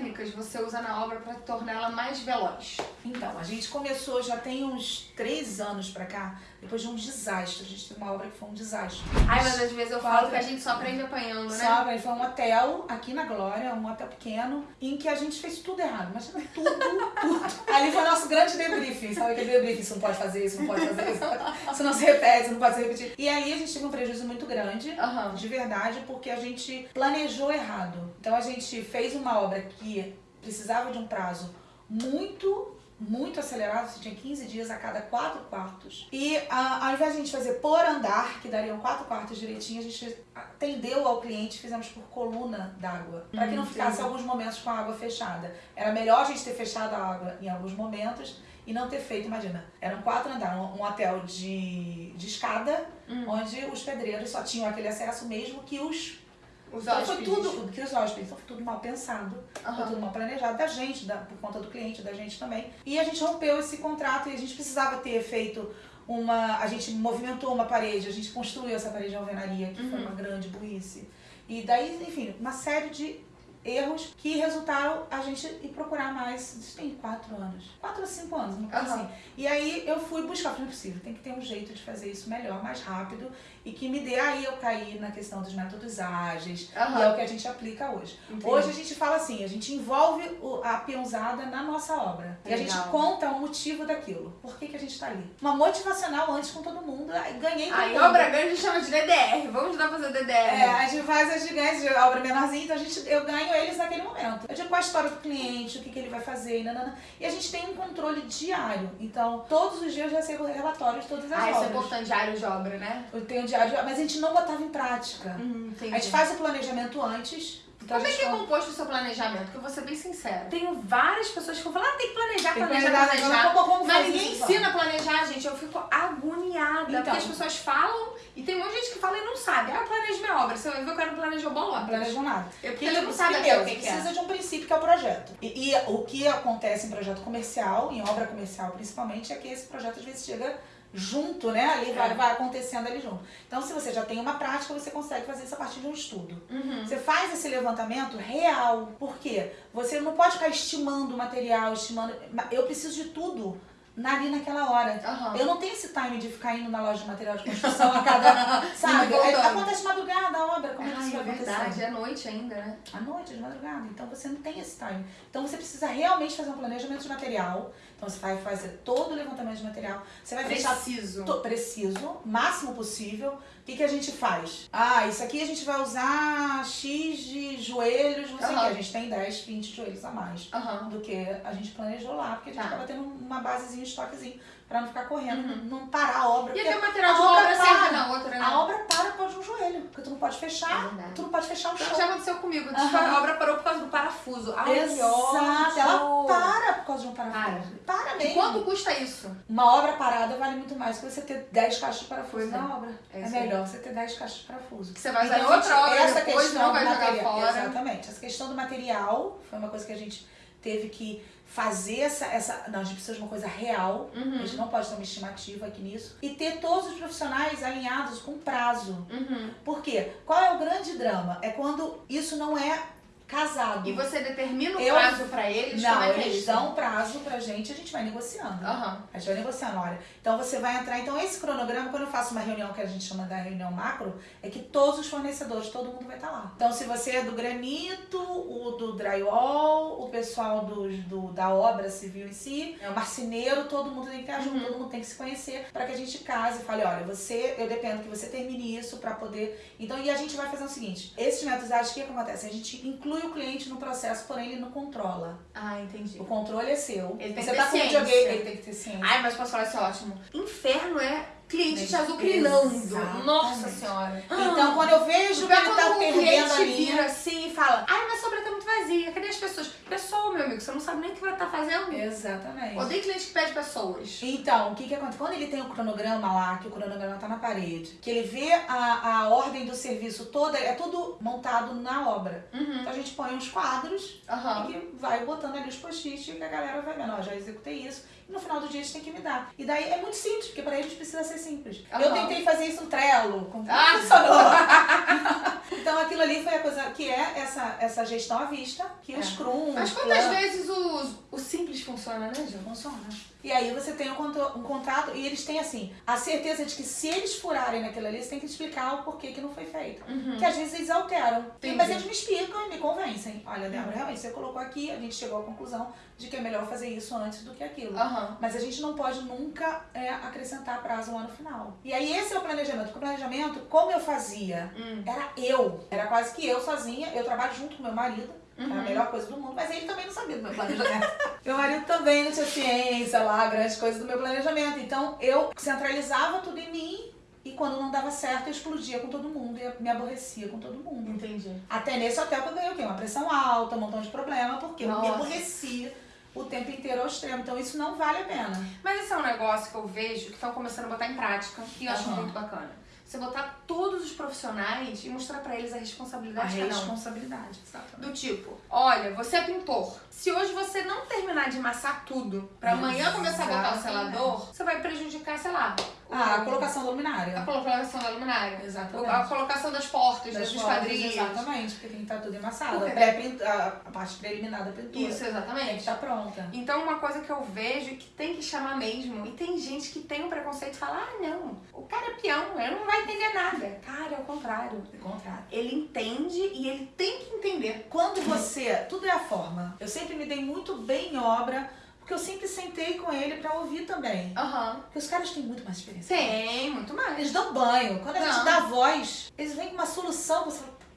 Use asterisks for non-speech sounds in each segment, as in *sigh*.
técnicas você usa na obra para torná-la mais veloz? Então, a gente começou já tem uns três anos pra cá, depois de um desastre. A gente teve uma obra que foi um desastre. Ai, mas às vezes eu Fala. falo que a gente só aprende apanhando, né? Sabe? Foi um hotel aqui na Glória, um hotel pequeno, em que a gente fez tudo errado. Imagina tudo, tudo. Ali foi o nosso grande debriefing. Sabe aquele debriefing? Você não pode fazer isso, não pode fazer isso. Isso não se repete, isso não pode se repetir. E ali a gente teve um prejuízo muito grande. Aham. De verdade, porque a gente planejou errado. Então a gente fez uma obra que precisava de um prazo muito, muito acelerado. Você tinha 15 dias a cada quatro quartos. E a- ao invés de a gente fazer por andar, que dariam quatro quartos direitinho, a gente atendeu ao cliente, fizemos por coluna d'água. Para que não Hum, ficasse alguns momentos com a água fechada. Era melhor a gente ter fechado a água em alguns momentos e não ter feito, imagina, eram quatro andares, um um hotel de, de escada, Hum. onde os pedreiros só tinham aquele acesso mesmo que os Os então foi tudo, que os hóspedes, então foi tudo mal pensado, Aham. foi tudo mal planejado da gente, da, por conta do cliente, da gente também. E a gente rompeu esse contrato e a gente precisava ter feito uma. A gente movimentou uma parede, a gente construiu essa parede de alvenaria, que foi Uhum. uma grande burrice. E daí, enfim, uma série de erros que resultaram a gente ir procurar mais. Isso tem quatro anos. Quatro ou cinco anos, uma coisa Aham. assim. E aí eu fui buscar, falei, não é possível, tem que ter um jeito de fazer isso melhor, mais rápido e que me dê. Aí eu caí na questão dos métodos ágeis, e é o que a gente aplica hoje. Entendi. Hoje a gente fala assim, a gente envolve a peãozada na nossa obra. E a gente Legal. conta o motivo daquilo. Por que, que a gente tá ali? Uma motivacional antes com todo mundo. Ganhei Aí mundo. obra grande a gente chama de DDR. Vamos a fazer DDR. É, a gente faz as gigantes de obra menorzinha, então a gente, eu ganho eles naquele momento. Eu digo qual a história do cliente, o que, que ele vai fazer, e nanana. E a gente tem um controle diário. Então, todos os dias eu recebo relatórios de todas as Ah, isso é obras. importante, diário de obra, né? eu tenho diário, mas a gente não botava em prática. Hum, entendi. A gente faz o planejamento antes. Então Como é que é composto o seu planejamento? Porque eu vou ser bem sincera. Tenho várias pessoas que vão falar, ah, tem que planejar, Tem que planejar, planejar, planejar. como- como Mas ninguém isso, ensina a planejar, gente. Eu fico agoniada. Então. Porque as pessoas falam e tem um monte de gente que fala e não sabe. Ah, eu planejo minha obra. Você vai ver o cara não planejou bola. Não planejam nada. Eu, porque Que ele não sabe primeiro, o que, que precisa é. de um princípio que é o projeto. E, e o que acontece em projeto comercial, em obra comercial principalmente, é que esse projeto às vezes chega junto, né? Ali vai, É. vai acontecendo ali junto. Então, se você já tem uma prática, você consegue fazer isso a partir de um estudo. Uhum. Você faz esse levantamento real. Por quê? Você não pode ficar estimando o material, estimando. Eu preciso de tudo ali naquela hora. Aham. Eu não tenho esse time de ficar indo na loja de material de construção a cada. *laughs* sabe? É, acontece de madrugada a obra. Como é que isso vai é acontecer? verdade. É noite ainda, né? À noite, de madrugada. Então você não tem esse time. Então você precisa realmente fazer um planejamento de material. Então você vai fazer todo o levantamento de material. Você vai fechar Preciso. to- preciso, máximo possível. O que, que a gente faz? Ah, isso aqui a gente vai usar X de joelhos, não sei o Aham. que. A gente tem 10, 20 joelhos a mais Aham. do que a gente planejou lá, porque a gente Tá. acaba tendo uma basezinha, estoquezinho, pra não ficar correndo, não parar a obra. E até o material de obra obra serve para. na outra, né? A obra para por causa de um joelho, porque tu não pode É fechar, verdade. tu não pode fechar o Então, chão. já aconteceu comigo. Aham. A obra parou por causa do parafuso. Ai, Exato, ela para por causa de um parafuso. Para, E mesmo. quanto custa isso? Uma obra parada vale muito mais que você ter 10 caixas de parafuso é. na obra. É É, melhor você ter 10 caixas de parafuso. Que você vai usar em Então, outra gente, obra essa depois, questão não vai jogar material- fora. Exatamente. Essa questão do material foi uma coisa que a gente teve que fazer essa. essa não, a gente precisa de uma coisa real. Uhum. A gente não pode ter uma estimativa aqui nisso. E ter todos os profissionais alinhados com prazo. Uhum. Por quê? Qual é o grande drama? É quando isso não é casado. E você determina o Eu- prazo pra eles? Não, é é eles dão prazo pra gente, a gente vai negociando. Aham. A gente vai negociando, olha. Então você vai entrar. Então, esse cronograma, quando eu faço uma reunião que a gente chama da reunião macro, é que todos os fornecedores, todo mundo vai estar lá. Então, se você é do granito, o do drywall, o pessoal do, do- da obra civil em si, é o marceneiro, todo mundo tem que estar junto, Uhum. todo mundo tem que se conhecer para que a gente case e fale, olha, você, eu dependo que você termine isso para poder. Então, e a gente vai fazer o seguinte: esses métodos ágeis, o que acontece? A gente inclui o cliente no processo, porém ele não controla. Ah, entendi. O controle é seu. Ele tem você que tá ter com ciência. videogame, ele tem que ter ciência. Ai, mas posso falar isso é ótimo. Inferno é cliente te azucrinando. Nossa senhora. Então, quando eu vejo que ele tá o perdendo cliente a linha. vira assim e fala Ai, minha sobra tá muito vazia, cadê as pessoas? Pessoa, meu amigo, você não sabe nem o que vai estar fazendo. Exatamente. Odeio cliente que pede pessoas. Então, o que que acontece? Quando ele tem o cronograma lá, que o cronograma tá na parede, que ele vê a, a ordem do serviço toda, é tudo montado na obra. Uhum. Então a gente põe uns quadros Aham. e que vai botando ali os post-its que a galera vai vendo, ó, já executei isso. e no final do dia eles têm que me dar. E daí é muito simples, porque para eles precisa ser simples. Aham. Eu tentei fazer isso no Trello, com Ah! *laughs* funcionou. *laughs* então aquilo ali foi a coisa que é essa, essa gestão à vista, que o É. Scrum. Mas o quantas Plan- vezes o, o simples funciona, né, Gil? Funciona. E aí você tem um, conto- um contrato e eles têm assim, a certeza de que se eles furarem naquilo ali, você tem que explicar o porquê que não foi feito. Uhum. Que às vezes eles alteram. Entendi. Mas eles me explicam e me convencem. Olha, Débora, realmente você colocou aqui, a gente chegou à conclusão de que é melhor fazer isso antes do que aquilo. Aham. Mas a gente não pode nunca é, acrescentar prazo lá no final. E aí esse é o planejamento. Porque o planejamento, como eu fazia, Hum. era eu. Era quase que eu sozinha. Eu trabalho junto com meu marido. É a Uhum. melhor coisa do mundo, mas ele também não sabia do meu planejamento. *laughs* meu marido também não tinha ciência lá, grandes coisas do meu planejamento. Então eu centralizava tudo em mim e quando não dava certo eu explodia com todo mundo e me aborrecia com todo mundo. Entendi. Até nesse hotel que eu ganhei o quê? Uma pressão alta, um montão de problema, porque eu me Nossa. aborrecia o tempo inteiro ao extremo. Então isso não vale a pena. Mas esse é um negócio que eu vejo que estão começando a botar em prática e eu acho Aham. muito bacana. Você botar todos os profissionais e mostrar pra eles a A responsabilidade um. responsabilidade, exatamente. Do tipo, olha, você é pintor. Se hoje você não terminar de amassar tudo pra amanhã começar a botar o selador, você vai prejudicar, sei lá, Ah, a colocação da luminária. a colocação da luminária. Exatamente. A colocação das portas, Das das esquadrias. Exatamente, porque tem que estar tudo emassado. Porque- A, a, parte preliminar da pintura Isso, tem que exatamente. estar pronta. Então, uma coisa que eu vejo é que tem que chamar mesmo. E tem gente que tem um preconceito e fala: ah, não, o cara é peão, ele não vai entender nada. Cara, é o contrário. Ao contrário. Ele entende e ele tem que entender. Quando você. Tudo é a forma. Eu sempre me dei muito bem em obra, porque eu sempre sentei com ele pra ouvir também. Aham. Porque os caras têm muito mais experiência. Tem, muito mais. Eles dão banho. Quando a Não. gente dá voz, eles vêm com uma solução. Você fala, "Putz,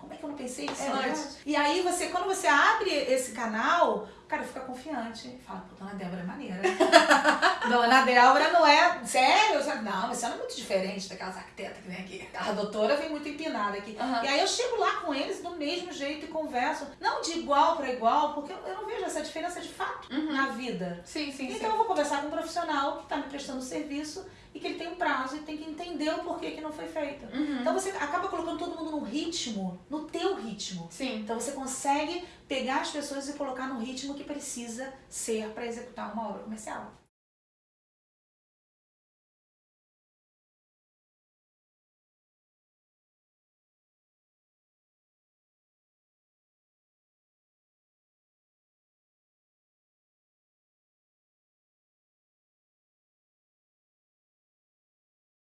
como é que eu não pensei nisso É antes? verdade. E aí, você, quando você abre esse canal, o cara fica confiante. Fala, pô, Dona Débora é maneira. *laughs* Dona Débora não é. Sério? Não, você não é muito diferente daquelas arquitetas que vem aqui. A doutora vem muito empinada aqui. Aham. E aí eu chego lá com eles do mesmo jeito e converso. Não de igual para igual, porque eu eu não vejo essa diferença de fato Uhum. na vida. Sim, sim, Então sim. eu vou conversar com um profissional que está me prestando serviço e que ele tem um prazo e tem que entender o porquê que não foi feito. Uhum. Então você acaba colocando todo mundo no ritmo, no teu ritmo. Sim. Então você consegue pegar as pessoas e colocar no ritmo que precisa ser para executar uma obra comercial.